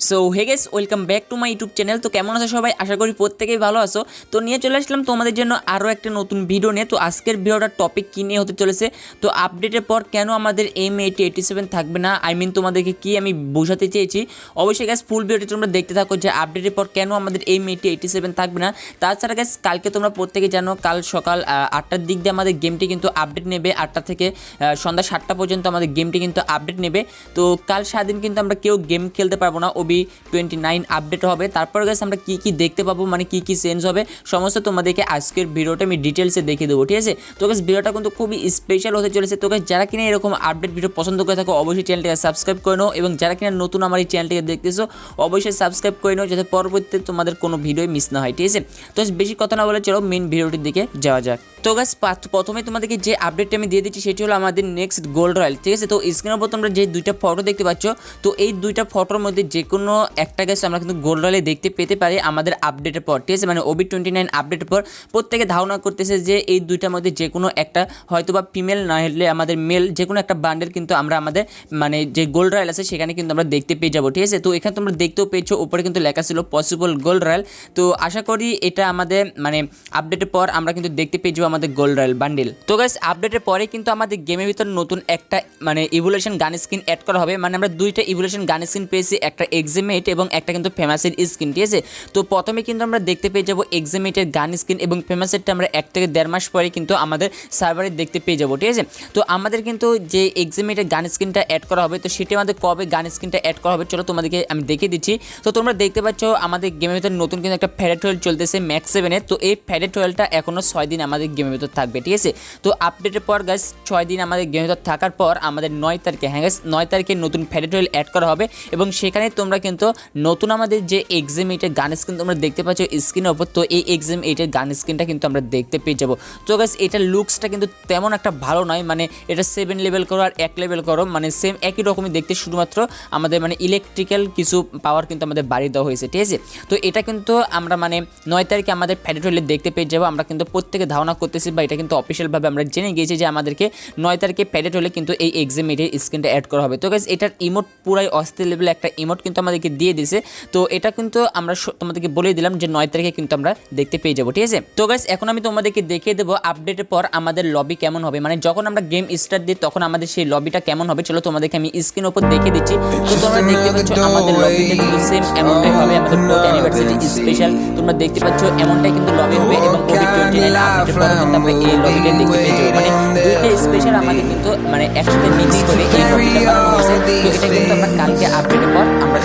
So hey guys welcome back to my YouTube channel তো কেমন আছো সবাই? আশা করি প্রত্যেকেই ভালো আছো। তো নিয়ে চলে আসলাম তোমাদের জন্য আরও একটা নতুন ভিডিও নিয়ে। তো আজকের ভিডিওটার টপিক কী নিয়ে হতে চলেছে? তো আপডেটের পর কেন আমাদের এম এইটি এইটি সেভেন থাকবে না? আই মিন তোমাদেরকে কি আমি বোঝাতে চেয়েছি? অবশ্যই গ্যাস ফুল ভিডিওটি তোমরা দেখতে থাকো যে আপডেটের পর কেন আমাদের এম এইটি এইটি সেভেন থাকবে না। তাছাড়া গ্যাস কালকে তোমরা প্রত্যেকে জানো, কাল সকাল আটটার দিক দিয়ে আমাদের গেমটি কিন্তু আপডেট নেবে। আটটা থেকে সন্ধ্যা সাতটা পর্যন্ত আমাদের গেমটি কিন্তু আপডেট নেবে। তো কাল সারাদিন কিন্তু আমরা কেউ গেম খেলতে পারব না। ওবি টোয়েন্টি নাইন আপডেট হবে। তারপর গেছে আমরা কী কী দেখতে পাবো মানে কী কী চেঞ্জ হবে সমস্ত তোমাদেরকে আজকের ভিডিওটা আমি ডিটেলসে দেখিয়ে দেবো ঠিক আছে? তো গাছ ভিডিওটা কিন্তু খুবই স্পেশাল হতে চলেছে। তো guys, যারা কিনা এরকম আপডেট ভিডিও পছন্দ করে থাকো অবশ্যই চ্যানেলটিকে সাবস্ক্রাইব করে নাও এবং যারা কিনা নতুন আমার এই চ্যানেলটিকে দেখতেছো অবশ্যই সাবস্ক্রাইব করে নাও যাতে পরবর্তীতে তোমাদের কোনো ভিডিও মিস না হয় ঠিক আছে? তো বেশি কথা না বলে চলো মেন ভিডিওটির দিকে যাওয়া যাক। তো গাছ প্রথমে তোমাদেরকে যে আপডেটটা আমি দিয়ে দিচ্ছি সেটি হলো আমাদের নেক্সট গোল্ড রয়্যাল ঠিক আছে? তো স্ক্রিনের উপর তোমরা যে দুইটা ফটো দেখতে পাচ্ছ তো এই দুইটা ফটোর মধ্যে যে কোনো একটা গ্যাস আমরা কিন্তু গোল্ড রয়্যালে দেখতে পেতে পারি আমাদের আপডেটের পর, ঠিক আছে? মানে ওবি টোয়েন্টি নাইন আপডেটের পর প্রত্যেকে ধারণা করতেছে যে এই দুইটার মধ্যে যে কোনো একটা হয়তো বা ফিমেল না হলে আমাদের মেল যে কোনো একটা বান্ডেল কিন্তু আমরা আমাদের মানে যে গোল্ড রয়্যাল আছে সেখানে কিন্তু আমরা দেখতে পেয়ে যাব, ঠিক আছে? তো এখানে তোমরা দেখতেও পেয়েছ, উপরে কিন্তু লেখা ছিল পসিবল গোল্ড রয়্যাল তো আশা করি এটা আমাদের মানে আপডেটের পর আমরা কিন্তু দেখতে পেয়ে যাব আমাদের গোল্ড রয়্যাল বান্ডেল তো গাইস আপডেটের পরে কিন্তু আমাদের গেমের ভিতর নতুন একটা মানে ইভলিউশন গান স্কিন অ্যাড করা হবে। মানে আমরা দুইটা ইভলিউশন গান স্কিন পেয়েছি, একটা এক্সিমেট এবং একটা কিন্তু ফেমাসের স্কিন ঠিক আছে? তো প্রথমে কিন্তু আমরা দেখতে পেয়ে যাব এক্সিমেটের গান স্কিন এবং ফেমাসেরটা আমরা এক থেকে দেড় মাস পরে কিন্তু আমাদের সার্ভারে দেখতে পেয়ে যাব, ঠিক আছে? তো আমাদের কিন্তু যে এক্সিমেটের গান স্কিনটা অ্যাড করা হবে, তো সেটি আমাদের কবে গান স্কিনটা অ্যাড করা হবে, চলো তোমাদেরকে আমি দেখিয়ে দিচ্ছি। তো তোমরা দেখতে পাচ্ছ আমাদের গেমের ভিতরে নতুন কিন্তু একটা ফ্যারেট ওয়েল চলতেছে ম্যাক্স সেভেনের তো এই ফ্যারেট ওয়েলটা এখনও ছয় দিন আমাদের গেমের ভিতর থাকবে, ঠিক আছে? তো আপডেটের পর গাছ ছয় দিন আমাদের গেমের ভিতর থাকার পর আমাদের নয় তারিখে হ্যাঁ গাছ নয় তারিখে নতুন ফ্যারেট ওয়েল অ্যাড করা হবে এবং সেখানে তোমরা কিন্তু নতুন আমাদের যে এক্সাম এইটের গান স্ক্রিন তোমরা দেখতে পাচ্ছ স্ক্রিনের ওপর তো এই এক্সাম এইটের গান স্ক্রিনটা কিন্তু আমরা দেখতে পেয়ে যাব। তো গাছ এটার লুকসটা কিন্তু তেমন একটা ভালো নয় মানে এটা সেভেন লেভেল করো আর এক লেভেল করো মানে সেম একই রকমই দেখতে, শুধুমাত্র আমাদের মানে ইলেকট্রিক্যাল কিছু পাওয়ার কিন্তু আমাদের বাড়িয়ে দেওয়া হয়েছে, ঠিক আছে? তো এটা কিন্তু আমরা মানে নয় তারিখে আমাদের ফ্যারেট ওয়েলে দেখতে পেয়ে যাব, আমরা কিন্তু প্রত্যেকে ধারণা করতেছি বা এটা কিন্তু অফিসিয়ালভাবে আমরা জেনে গিয়েছি যে আমাদেরকে নয় তারিখে প্যাডেট হলে কিন্তু এই এক্সাম এটের স্ক্রিনটা অ্যাড করা হবে। তো গাইজ এটার ইমোট পুরাই অস্থির লেভেলে একটা ইমোট কিন্তু আমাদেরকে দিয়ে দিয়েছে। তো এটা কিন্তু আমরা তোমাদেরকে বলে দিলাম যে নয় তারিখে কিন্তু আমরা দেখতে পেয়ে যাব ঠিক আছে? তো গাইজ এখন আমি তোমাদেরকে দেখিয়ে দেবো আপডেটের পর আমাদের লবি কেমন হবে। মানে যখন আমরা গেম স্টার্ট দিই তখন আমাদের সেই লবিটা কেমন হবে? চলো তোমাদেরকে আমি স্ক্রিনের উপর দেখিয়ে দিচ্ছি। তো তোমরা দেখতে পাচ্ছ আমাদের লবিটা কিন্তু সেম এমনটাই হবে। আমাদের ফোর্থ অ্যানিভার্সারি স্পেশাল তোমরা দেখতে পাচ্ছ এমনটাই কিন্তু লবি হবে এবং কোভিড টোয়েন্টি নাইন আপডেটের পর কিন্তু আমরা এই লবিটা দেখতে পেয়ে যাব। মানে দুইটা স্পেশাল আমাদের কিন্তু মানে একসাথে মিক্স করে এই লবিটা বানানো হয়েছে। তো এটা কিন্তু আমরা কালকে আপডেটের পর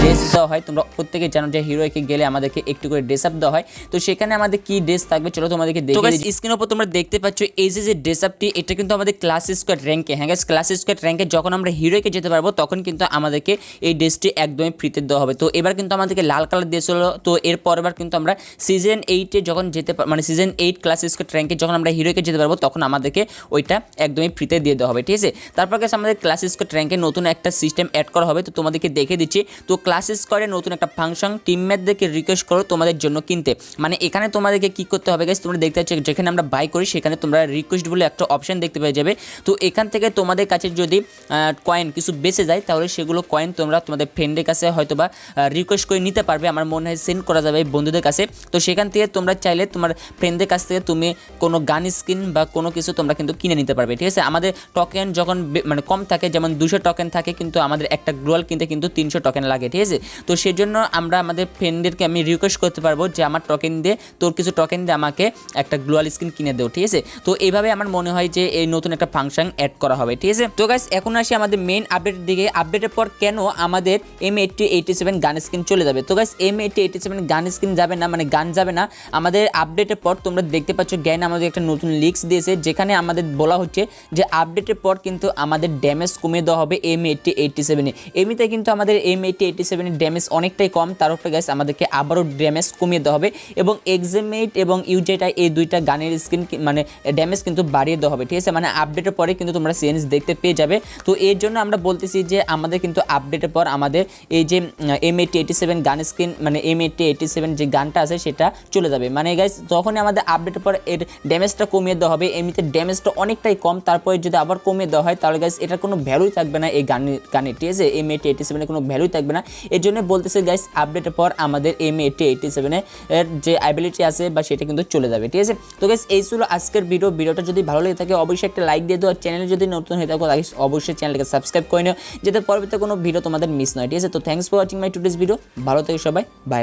ড্রেস দেওয়া হয়। তোমরা প্রত্যেকে জানো যে হিরোইকে গেলে আমাদেরকে একটু করে ড্রেস আপ দেওয়া হয়। তো সেখানে আমাদের কি ড্রেস থাকবে? চলো তোমাদেরকে দেখে স্ক্রিনের উপর তোমরা দেখতে পাচ্ছ এই যে যে ড্রেস আপটি এটা কিন্তু আমাদের ক্লাস স্কোয়াড র্যাঙ্কে হ্যাঁ ক্লাস স্কোয়াড র্যাঙ্কে যখন আমরা হিরোইকে যেতে পারব তখন কিন্তু আমাদেরকে এই ড্রেসটি একদমই ফ্রিতে দেওয়া হবে। তো এবার কিন্তু আমাদেরকে লাল কালার ড্রেস তো এর পরেরবার কিন্তু আমরা সিজন এইটে যখন যেতে মানে সিজন এইট ক্লাস স্কোয়াড র্যাঙ্কে যখন আমরা হিরোইকে যেতে পারব তখন আমাদেরকে ওইটা একদমই ফ্রিতে দিয়ে দেওয়া হবে। ঠিক আছে? তারপর গেছে আমাদের ক্লাস স্কোয়াড র্যাঙ্কে নতুন একটা সিস্টেম অ্যাড করা হবে। তো তোমাদেরকে দেখে দিচ্ছি। তো ক্লাসেস করে, নতুন একটা ফাংশন টিমমেটদেরকে রিকোয়েস্ট করো তোমাদের জন্য কিনতে। মানে এখানে তোমাদেরকে কি করতে হবে গেছে তোমরা দেখতে পাচ্ছ, যেখানে আমরা বাই করি, সেখানে তোমরা রিকোয়েস্ট বলে একটা অপশন দেখতে পেয়ে যাবে। তো এখান থেকে তোমাদের কাছে যদি কয়েন কিছু বেঁচে যায়, তাহলে সেগুলো কয়েন তোমরা তোমাদের ফ্রেন্ডের কাছে হয়তো বা রিকোয়েস্ট করে নিতে পারবে। আমার মনে হয় সেন্ড করা যাবে বন্ধুদের কাছে। তো সেখান থেকে তোমরা চাইলে তোমার ফ্রেন্ডদের কাছ থেকে তুমি কোনো গান স্কিন বা কোনো কিছু তোমরা কিন্তু কিনে নিতে পারবে, ঠিক আছে? আমাদের টোকেন যখন মানে কম থাকে, যেমন দুশো টোকেন থাকে, কিন্তু আমাদের একটা গ্লোয়াল কিনতে কিন্তু তিনশো টোকেন লাগে, ঠিক আছে? তো সেই জন্য আমরা আমাদের ফ্রেন্ডদেরকে আমি রিকোয়েস্ট করতে পারব যে আমার টোকেন দিয়ে তোর কিছু টোকেন দিয়ে আমাকে একটা গ্লোয়াল স্ক্রিন কিনে দেও, ঠিক আছে? তো এইভাবে আমার মনে হয় যে এই নতুন একটা ফাংশন অ্যাড করা হবে, ঠিক আছে? তো গাইস এখন আসি আমাদের মেন আপডেটের দিকে। আপডেটের পর কেন আমাদের M eighty eighty seven gun screen চলে যাবে? তো guys M eighty eighty seven gun screen যাবে না মানে গান যাবে না। আমাদের আপডেটের পর তোমরা দেখতে পাচ্ছ জ্ঞান আমাদের একটা নতুন লিক্স দিয়েছে, যেখানে আমাদের বলা হচ্ছে যে আপডেটের পর কিন্তু আমাদের ড্যামেজ কমিয়ে দেওয়া হবে এম এইটটি এইটটি সেভেনে এমনিতে কিন্তু আমাদের এম এইটটি এইটটি সেভেনের ড্যামেজ অনেকটাই কম। তার উপরে গাইস আমাদেরকে আবারও ড্যামেজ কমিয়ে দেওয়া হবে এবং এক্সামেট এবং ইউজেটা এই দুইটা গানের স্কিন মানে ড্যামেজ কিন্তু বাড়িয়ে দেওয়া হবে। ঠিক আছে? মানে আপডেটের পরে কিন্তু তোমরা চেঞ্জ দেখতে পেয়ে যাবে। তো এর জন্য আমরা বলতেছি যে আমাদের কিন্তু আপডেটের পর আমাদের এই যে M eighty eighty seven gun skin মানে এম এইটি এইটি সেভেন যে গানটা আছে সেটা চলে যাবে। মানে গাইস যখনই আমাদের আপডেটের পর এর ড্যামেজটা কমিয়ে দেওয়া হবে, এমনিতে ড্যামেজটা অনেকটাই কম, তারপরে যদি আবার কমিয়ে দেওয়া হয়, তাহলে গাইস এটার কোনো ভ্যালুই থাকবে না এই গানের গানের। ঠিক আছে? এম এইটি এইটি সেভেনের কোনো ভ্যালুই থাকবে না। এর জন্য বলতেছে গাইস আপডেটের পর আমাদের এম এইটি এইটি সেভেনের যে অ্যাবিলিটি আছে বা সেটা কিন্তু চলে যাবে। ঠিক আছে? তো গাইস এই ছিল আজকের ভিডিও ভিডিওটা যদি ভালো লেগে থাকে, অবশ্যই একটা লাইক দিয়ে দিও। আর চ্যানেলে যদি নতুন হয়ে থাকো তাহলে অবশ্যই চ্যানেলকে সাবস্ক্রাইব করে নিও, যাতে পরবর্তীতে কোনো ভিডিও তোমাদের মিস নয় ঠিক আছে? তো thanks for watching my today's video ভালো থেকে সবাই। বাই